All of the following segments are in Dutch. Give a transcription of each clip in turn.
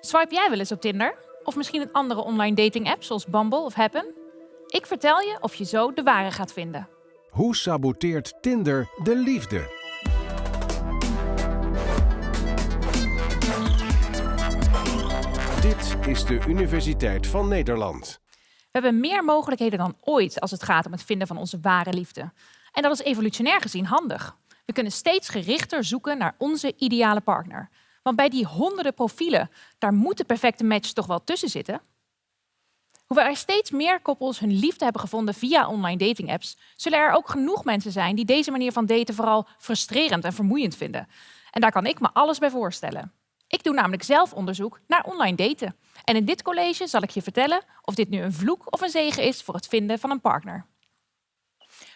Swipe jij wel eens op Tinder? Of misschien een andere online dating app zoals Bumble of Happen? Ik vertel je of je zo de ware gaat vinden. Hoe saboteert Tinder de liefde? Dit is de Universiteit van Nederland. We hebben meer mogelijkheden dan ooit als het gaat om het vinden van onze ware liefde. En dat is evolutionair gezien handig. We kunnen steeds gerichter zoeken naar onze ideale partner. Want bij die honderden profielen, daar moet de perfecte match toch wel tussen zitten. Hoewel er steeds meer koppels hun liefde hebben gevonden via online dating apps, zullen er ook genoeg mensen zijn die deze manier van daten vooral frustrerend en vermoeiend vinden. En daar kan ik me alles bij voorstellen. Ik doe namelijk zelf onderzoek naar online daten. En in dit college zal ik je vertellen of dit nu een vloek of een zegen is voor het vinden van een partner.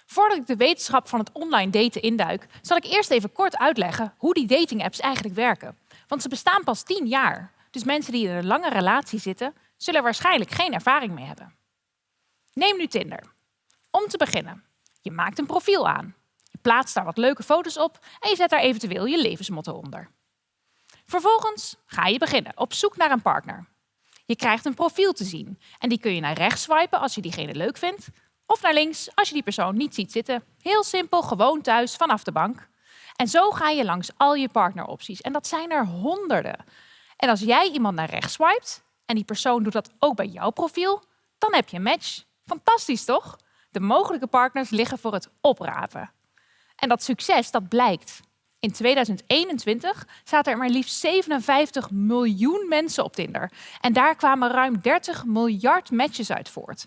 Voordat ik de wetenschap van het online daten induik, zal ik eerst even kort uitleggen hoe die datingapps eigenlijk werken. Want ze bestaan pas 10 jaar. Dus mensen die in een lange relatie zitten, zullen waarschijnlijk geen ervaring mee hebben. Neem nu Tinder. Om te beginnen, je maakt een profiel aan. Je plaatst daar wat leuke foto's op en je zet daar eventueel je levensmotto onder. Vervolgens ga je beginnen op zoek naar een partner. Je krijgt een profiel te zien en die kun je naar rechts swipen als je diegene leuk vindt, of naar links als je die persoon niet ziet zitten. Heel simpel, gewoon thuis vanaf de bank. En zo ga je langs al je partneropties. En dat zijn er honderden. En als jij iemand naar rechts swipet en die persoon doet dat ook bij jouw profiel, dan heb je een match. Fantastisch toch? De mogelijke partners liggen voor het oprapen. En dat succes, dat blijkt. In 2021 zaten er maar liefst 57 miljoen mensen op Tinder. En daar kwamen ruim 30 miljard matches uit voort.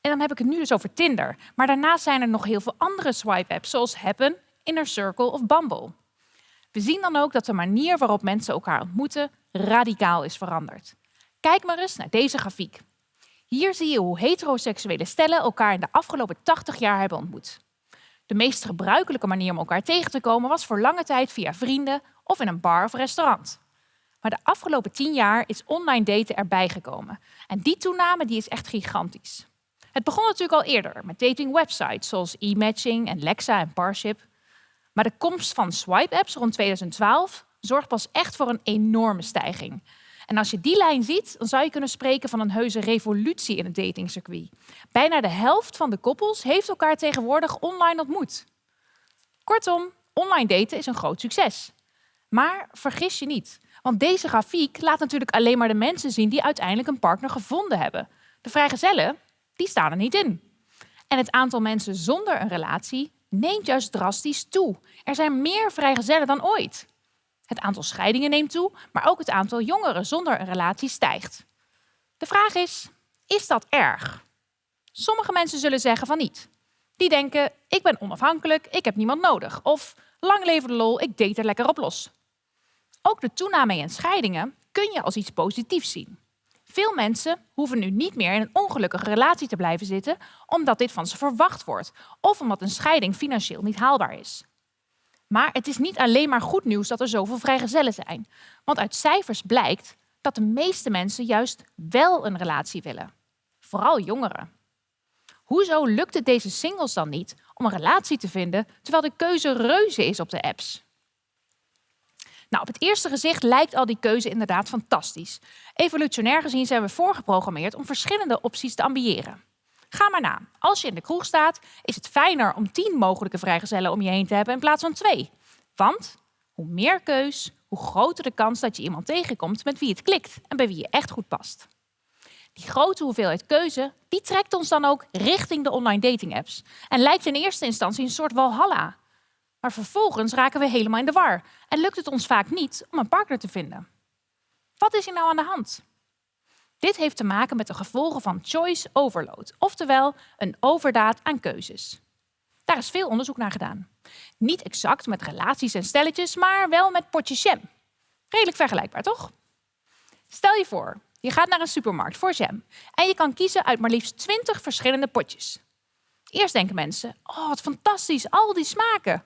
En dan heb ik het nu dus over Tinder. Maar daarnaast zijn er nog heel veel andere swipe-apps, zoals Happen, Inner Circle of Bumble. We zien dan ook dat de manier waarop mensen elkaar ontmoeten radicaal is veranderd. Kijk maar eens naar deze grafiek. Hier zie je hoe heteroseksuele stellen elkaar in de afgelopen 80 jaar hebben ontmoet. De meest gebruikelijke manier om elkaar tegen te komen was voor lange tijd via vrienden of in een bar of restaurant. Maar de afgelopen 10 jaar is online daten erbij gekomen. En die toename die is echt gigantisch. Het begon natuurlijk al eerder met datingwebsites zoals e-matching en Lexa en Parship. Maar de komst van swipe-apps rond 2012 zorgt pas echt voor een enorme stijging. En als je die lijn ziet, dan zou je kunnen spreken van een heuse revolutie in het datingcircuit. Bijna de helft van de koppels heeft elkaar tegenwoordig online ontmoet. Kortom, online daten is een groot succes. Maar vergis je niet, want deze grafiek laat natuurlijk alleen maar de mensen zien die uiteindelijk een partner gevonden hebben. De vrijgezellen, die staan er niet in. En het aantal mensen zonder een relatie neemt juist drastisch toe. Er zijn meer vrijgezellen dan ooit. Het aantal scheidingen neemt toe, maar ook het aantal jongeren zonder een relatie stijgt. De vraag is, is dat erg? Sommige mensen zullen zeggen van niet. Die denken, ik ben onafhankelijk, ik heb niemand nodig. Of, lang leven de lol, ik date er lekker op los. Ook de toename in scheidingen kun je als iets positiefs zien. Veel mensen hoeven nu niet meer in een ongelukkige relatie te blijven zitten omdat dit van ze verwacht wordt of omdat een scheiding financieel niet haalbaar is. Maar het is niet alleen maar goed nieuws dat er zoveel vrijgezellen zijn. Want uit cijfers blijkt dat de meeste mensen juist wel een relatie willen. Vooral jongeren. Hoezo lukt het deze singles dan niet om een relatie te vinden terwijl de keuze reuze is op de apps? Nou, op het eerste gezicht lijkt al die keuze inderdaad fantastisch. Evolutionair gezien zijn we voorgeprogrammeerd om verschillende opties te ambiëren. Ga maar na. Als je in de kroeg staat, is het fijner om tien mogelijke vrijgezellen om je heen te hebben in plaats van twee. Want hoe meer keus, hoe groter de kans dat je iemand tegenkomt met wie het klikt en bij wie je echt goed past. Die grote hoeveelheid keuze, die trekt ons dan ook richting de online dating apps. En lijkt in eerste instantie een soort walhalla. Maar vervolgens raken we helemaal in de war en lukt het ons vaak niet om een partner te vinden. Wat is hier nou aan de hand? Dit heeft te maken met de gevolgen van choice overload, oftewel een overdaad aan keuzes. Daar is veel onderzoek naar gedaan. Niet exact met relaties en stelletjes, maar wel met potjes jam. Redelijk vergelijkbaar, toch? Stel je voor, je gaat naar een supermarkt voor jam en je kan kiezen uit maar liefst 20 verschillende potjes. Eerst denken mensen, oh wat fantastisch, al die smaken.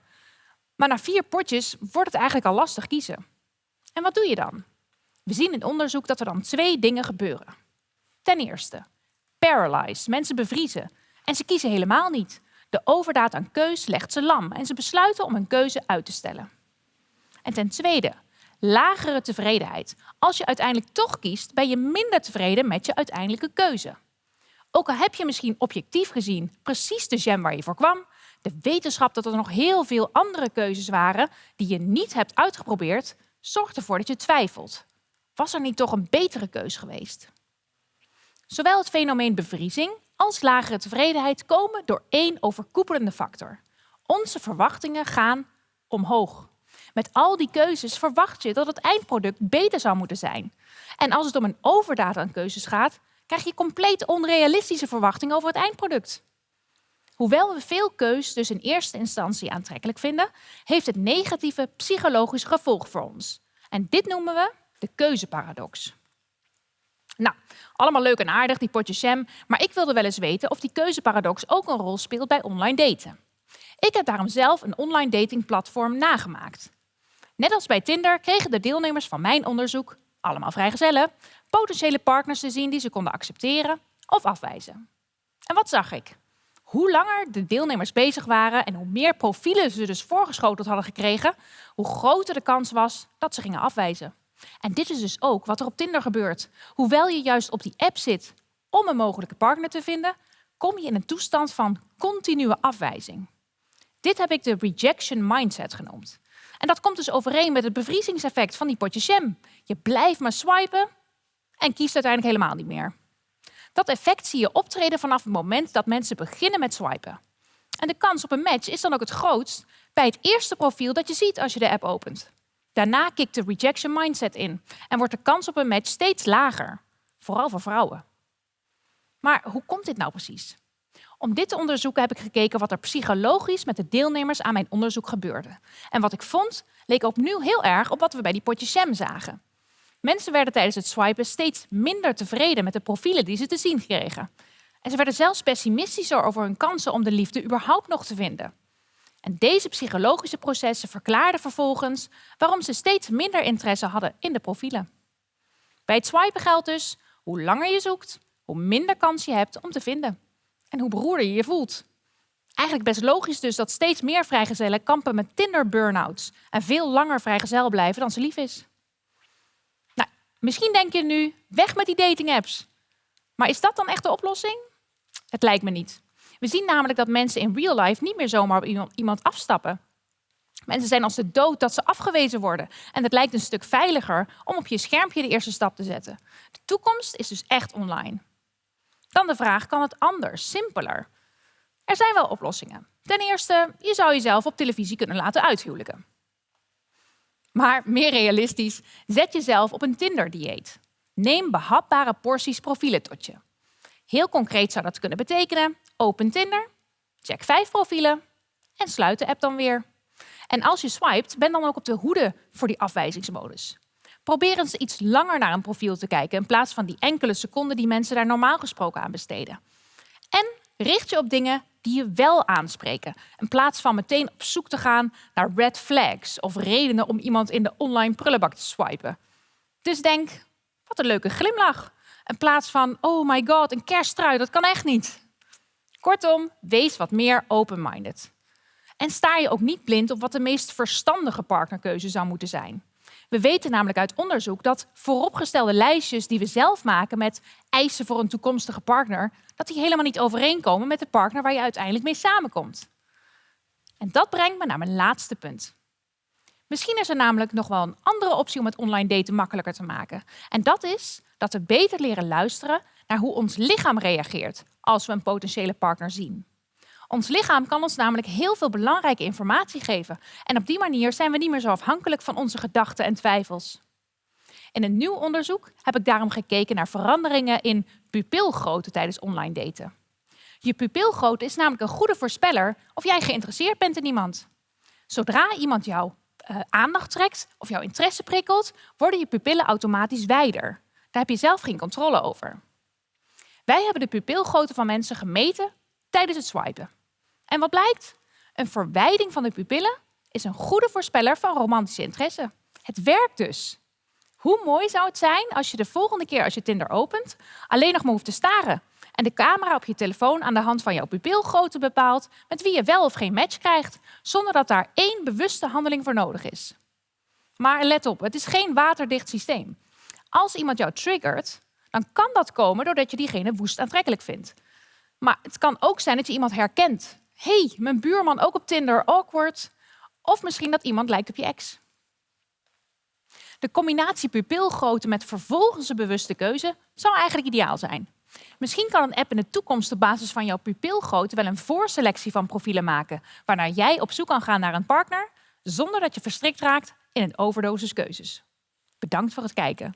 Maar na vier potjes wordt het eigenlijk al lastig kiezen. En wat doe je dan? We zien in onderzoek dat er dan twee dingen gebeuren. Ten eerste, paralyzed, mensen bevriezen. En ze kiezen helemaal niet. De overdaad aan keus legt ze lam en ze besluiten om hun keuze uit te stellen. En ten tweede, lagere tevredenheid. Als je uiteindelijk toch kiest, ben je minder tevreden met je uiteindelijke keuze. Ook al heb je misschien objectief gezien precies de jam waar je voor kwam, de wetenschap dat er nog heel veel andere keuzes waren die je niet hebt uitgeprobeerd, zorgt ervoor dat je twijfelt. Was er niet toch een betere keus geweest? Zowel het fenomeen bevriezing als lagere tevredenheid komen door één overkoepelende factor. Onze verwachtingen gaan omhoog. Met al die keuzes verwacht je dat het eindproduct beter zou moeten zijn. En als het om een overdaad aan keuzes gaat, krijg je compleet onrealistische verwachtingen over het eindproduct. Hoewel we veel keus dus in eerste instantie aantrekkelijk vinden, heeft het negatieve psychologische gevolg voor ons. En dit noemen we de keuzeparadox. Nou, allemaal leuk en aardig, die potjes jam, maar ik wilde wel eens weten of die keuzeparadox ook een rol speelt bij online daten. Ik heb daarom zelf een online datingplatform nagemaakt. Net als bij Tinder kregen de deelnemers van mijn onderzoek, allemaal vrijgezellen, potentiële partners te zien die ze konden accepteren of afwijzen. En wat zag ik? Hoe langer de deelnemers bezig waren en hoe meer profielen ze dus voorgeschoteld hadden gekregen, hoe groter de kans was dat ze gingen afwijzen. En dit is dus ook wat er op Tinder gebeurt. Hoewel je juist op die app zit om een mogelijke partner te vinden, kom je in een toestand van continue afwijzing. Dit heb ik de rejection mindset genoemd. En dat komt dus overeen met het bevriezingseffect van die potje jam. Je blijft maar swipen en kiest uiteindelijk helemaal niet meer. Dat effect zie je optreden vanaf het moment dat mensen beginnen met swipen. En de kans op een match is dan ook het grootst bij het eerste profiel dat je ziet als je de app opent. Daarna kikt de rejection mindset in en wordt de kans op een match steeds lager, vooral voor vrouwen. Maar hoe komt dit nou precies? Om dit te onderzoeken heb ik gekeken wat er psychologisch met de deelnemers aan mijn onderzoek gebeurde. En wat ik vond leek opnieuw heel erg op wat we bij die potjes jam zagen. Mensen werden tijdens het swipen steeds minder tevreden met de profielen die ze te zien kregen. En ze werden zelfs pessimistischer over hun kansen om de liefde überhaupt nog te vinden. En deze psychologische processen verklaarden vervolgens waarom ze steeds minder interesse hadden in de profielen. Bij het swipen geldt dus, hoe langer je zoekt, hoe minder kans je hebt om te vinden. En hoe beroerder je je voelt. Eigenlijk best logisch dus dat steeds meer vrijgezellen kampen met Tinder-burnouts en veel langer vrijgezel blijven dan ze lief is. Misschien denk je nu, weg met die dating-apps. Maar is dat dan echt de oplossing? Het lijkt me niet. We zien namelijk dat mensen in real life niet meer zomaar op iemand afstappen. Mensen zijn als de dood dat ze afgewezen worden. En het lijkt een stuk veiliger om op je schermpje de eerste stap te zetten. De toekomst is dus echt online. Dan de vraag, kan het anders, simpeler? Er zijn wel oplossingen. Ten eerste, je zou jezelf op televisie kunnen laten uithuwelijken. Maar meer realistisch, zet jezelf op een Tinder-dieet. Neem behapbare porties profielen tot je. Heel concreet zou dat kunnen betekenen, open Tinder, check vijf profielen en sluit de app dan weer. En als je swipet, ben dan ook op de hoede voor die afwijzingsmodus. Probeer eens iets langer naar een profiel te kijken in plaats van die enkele seconden die mensen daar normaal gesproken aan besteden. En richt je op dingen die je wel aanspreken, in plaats van meteen op zoek te gaan naar red flags of redenen om iemand in de online prullenbak te swipen. Dus denk, wat een leuke glimlach. In plaats van, oh my god, een kersttrui, dat kan echt niet. Kortom, wees wat meer open-minded. En sta je ook niet blind op wat de meest verstandige partnerkeuze zou moeten zijn. We weten namelijk uit onderzoek dat vooropgestelde lijstjes die we zelf maken met eisen voor een toekomstige partner, dat die helemaal niet overeenkomen met de partner waar je uiteindelijk mee samenkomt. En dat brengt me naar mijn laatste punt. Misschien is er namelijk nog wel een andere optie om het online daten makkelijker te maken. En dat is dat we beter leren luisteren naar hoe ons lichaam reageert als we een potentiële partner zien. Ons lichaam kan ons namelijk heel veel belangrijke informatie geven. En op die manier zijn we niet meer zo afhankelijk van onze gedachten en twijfels. In een nieuw onderzoek heb ik daarom gekeken naar veranderingen in pupilgrootte tijdens online daten. Je pupilgrootte is namelijk een goede voorspeller of jij geïnteresseerd bent in iemand. Zodra iemand jouw uh, aandacht trekt of jouw interesse prikkelt, worden je pupillen automatisch wijder. Daar heb je zelf geen controle over. Wij hebben de pupilgrootte van mensen gemeten tijdens het swipen. En wat blijkt? Een verwijding van de pupillen is een goede voorspeller van romantische interesse. Het werkt dus. Hoe mooi zou het zijn als je de volgende keer als je Tinder opent alleen nog maar hoeft te staren en de camera op je telefoon aan de hand van jouw pupilgrootte bepaalt met wie je wel of geen match krijgt, zonder dat daar één bewuste handeling voor nodig is. Maar let op, het is geen waterdicht systeem. Als iemand jou triggert, dan kan dat komen doordat je diegene woest aantrekkelijk vindt. Maar het kan ook zijn dat je iemand herkent. Hey, mijn buurman ook op Tinder, awkward. Of misschien dat iemand lijkt op je ex. De combinatie pupilgrootte met vervolgens een bewuste keuze zou eigenlijk ideaal zijn. Misschien kan een app in de toekomst op basis van jouw pupilgrootte wel een voorselectie van profielen maken, waarna jij op zoek kan gaan naar een partner, zonder dat je verstrikt raakt in een overdosis keuzes. Bedankt voor het kijken.